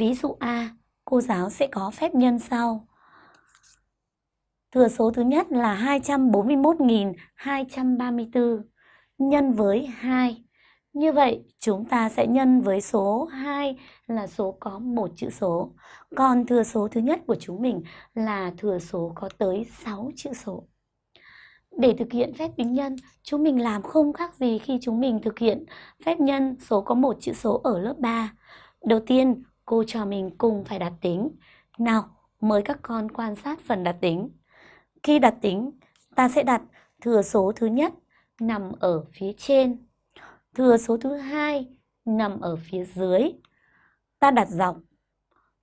Ví dụ A, cô giáo sẽ có phép nhân sau. Thừa số thứ nhất là 241.234 nhân với 2. Như vậy, chúng ta sẽ nhân với số 2 là số có một chữ số. Còn thừa số thứ nhất của chúng mình là thừa số có tới 6 chữ số. Để thực hiện phép tính nhân, chúng mình làm không khác gì khi chúng mình thực hiện phép nhân số có một chữ số ở lớp 3. Đầu tiên, cô cho mình cùng phải đặt tính. Nào, mời các con quan sát phần đặt tính. Khi đặt tính, ta sẽ đặt thừa số thứ nhất nằm ở phía trên, thừa số thứ hai nằm ở phía dưới. Ta đặt dọc,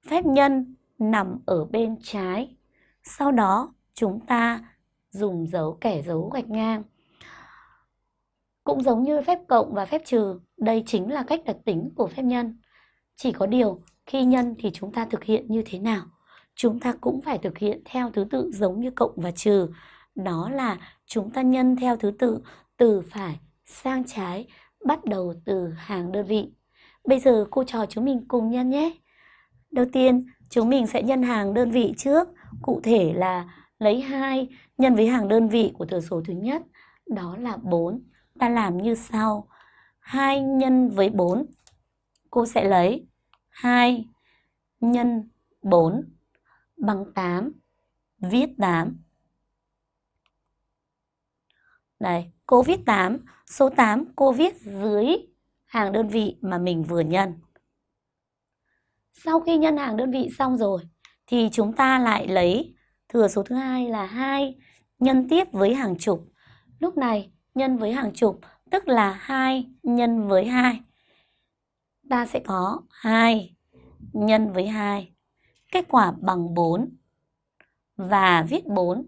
phép nhân nằm ở bên trái. Sau đó, chúng ta dùng dấu kẻ dấu gạch ngang. Cũng giống như phép cộng và phép trừ, đây chính là cách đặt tính của phép nhân. Chỉ có điều, khi nhân thì chúng ta thực hiện như thế nào? Chúng ta cũng phải thực hiện theo thứ tự giống như cộng và trừ. Đó là chúng ta nhân theo thứ tự từ phải sang trái, bắt đầu từ hàng đơn vị. Bây giờ cô trò chúng mình cùng nhân nhé. Đầu tiên, chúng mình sẽ nhân hàng đơn vị trước, cụ thể là lấy 2 nhân với hàng đơn vị của thừa số thứ nhất, đó là 4. Ta làm như sau. 2 nhân với 4. Cô sẽ lấy 2 nhân 4 bằng 8. Viết 8. Đây, cô viết 8. Số 8 cô viết dưới hàng đơn vị mà mình vừa nhân. Sau khi nhân hàng đơn vị xong rồi, thì chúng ta lại lấy thừa số thứ hai là 2 nhân tiếp với hàng chục. Lúc này nhân với hàng chục tức là 2 nhân với 2. Ta sẽ có 2 nhân với 2. Kết quả bằng 4. Và viết 4